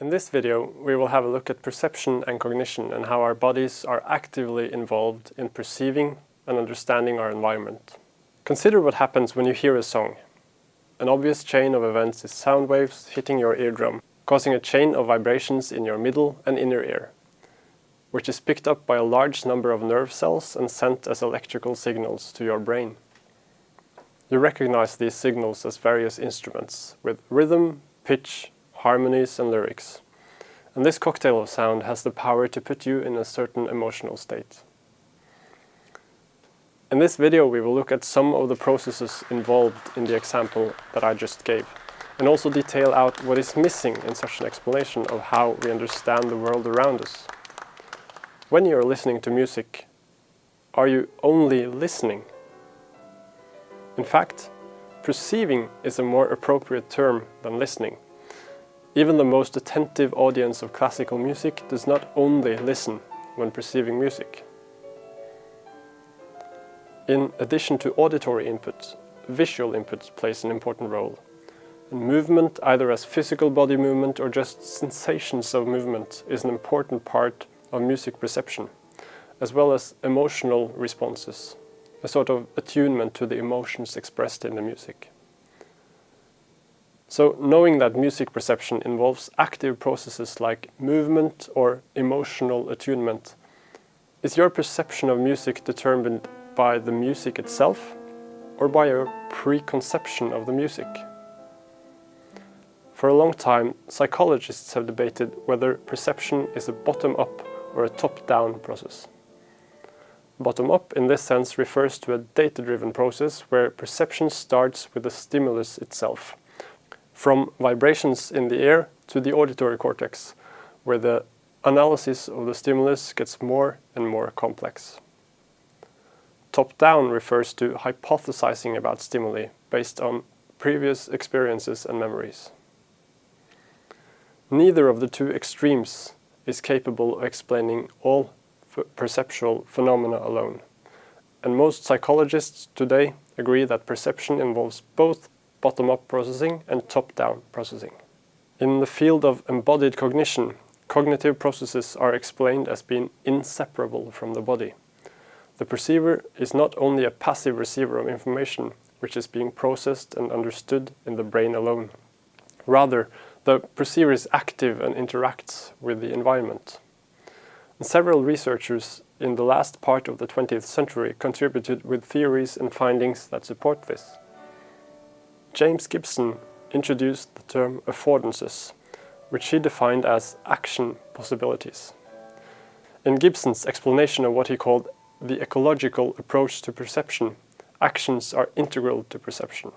In this video, we will have a look at perception and cognition and how our bodies are actively involved in perceiving and understanding our environment. Consider what happens when you hear a song. An obvious chain of events is sound waves hitting your eardrum, causing a chain of vibrations in your middle and inner ear, which is picked up by a large number of nerve cells and sent as electrical signals to your brain. You recognize these signals as various instruments, with rhythm, pitch, harmonies and lyrics. And this cocktail of sound has the power to put you in a certain emotional state. In this video we will look at some of the processes involved in the example that I just gave, and also detail out what is missing in such an explanation of how we understand the world around us. When you are listening to music, are you only listening? In fact, perceiving is a more appropriate term than listening. Even the most attentive audience of classical music does not only listen when perceiving music. In addition to auditory input, visual input plays an important role. And movement, either as physical body movement or just sensations of movement, is an important part of music perception, as well as emotional responses, a sort of attunement to the emotions expressed in the music. So knowing that music perception involves active processes like movement or emotional attunement, is your perception of music determined by the music itself or by your preconception of the music? For a long time, psychologists have debated whether perception is a bottom-up or a top-down process. Bottom-up in this sense refers to a data-driven process where perception starts with the stimulus itself from vibrations in the air to the auditory cortex, where the analysis of the stimulus gets more and more complex. Top-down refers to hypothesizing about stimuli based on previous experiences and memories. Neither of the two extremes is capable of explaining all perceptual phenomena alone. And most psychologists today agree that perception involves both bottom-up processing and top-down processing. In the field of embodied cognition, cognitive processes are explained as being inseparable from the body. The perceiver is not only a passive receiver of information, which is being processed and understood in the brain alone. Rather, the perceiver is active and interacts with the environment. And several researchers in the last part of the 20th century contributed with theories and findings that support this. James Gibson introduced the term affordances, which he defined as action possibilities. In Gibson's explanation of what he called the ecological approach to perception, actions are integral to perception.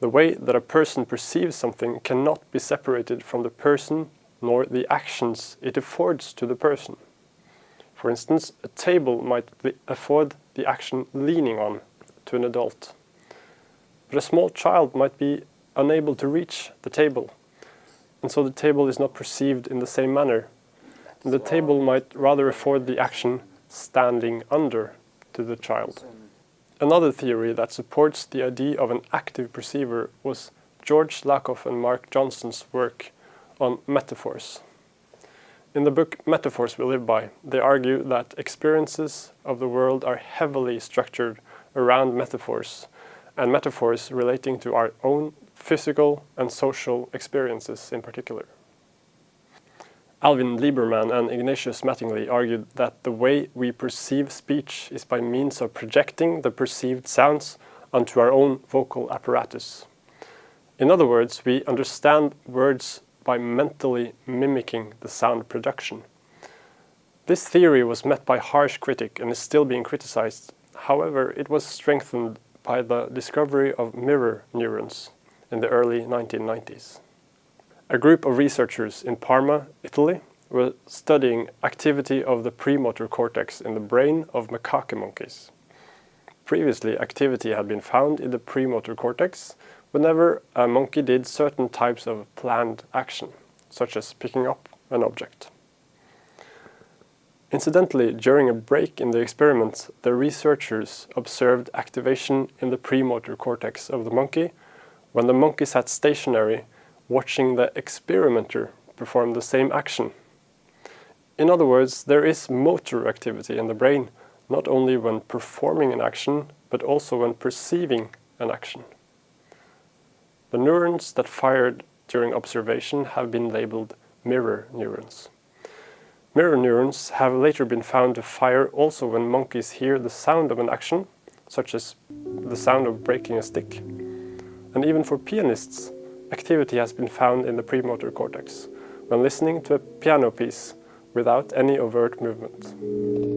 The way that a person perceives something cannot be separated from the person nor the actions it affords to the person. For instance, a table might afford the action leaning on to an adult but a small child might be unable to reach the table, and so the table is not perceived in the same manner. And the table might rather afford the action standing under to the child. Another theory that supports the idea of an active perceiver was George Lakoff and Mark Johnson's work on metaphors. In the book Metaphors We Live By, they argue that experiences of the world are heavily structured around metaphors and metaphors relating to our own physical and social experiences in particular. Alvin Liberman and Ignatius Mattingly argued that the way we perceive speech is by means of projecting the perceived sounds onto our own vocal apparatus. In other words, we understand words by mentally mimicking the sound production. This theory was met by harsh critic and is still being criticized. However, it was strengthened by the discovery of mirror neurons in the early 1990s. A group of researchers in Parma, Italy, were studying activity of the premotor cortex in the brain of macaque monkeys. Previously, activity had been found in the premotor cortex whenever a monkey did certain types of planned action, such as picking up an object. Incidentally, during a break in the experiment, the researchers observed activation in the premotor cortex of the monkey when the monkey sat stationary watching the experimenter perform the same action. In other words, there is motor activity in the brain, not only when performing an action, but also when perceiving an action. The neurons that fired during observation have been labeled mirror neurons. Mirror neurons have later been found to fire also when monkeys hear the sound of an action, such as the sound of breaking a stick. And even for pianists, activity has been found in the premotor cortex when listening to a piano piece without any overt movement.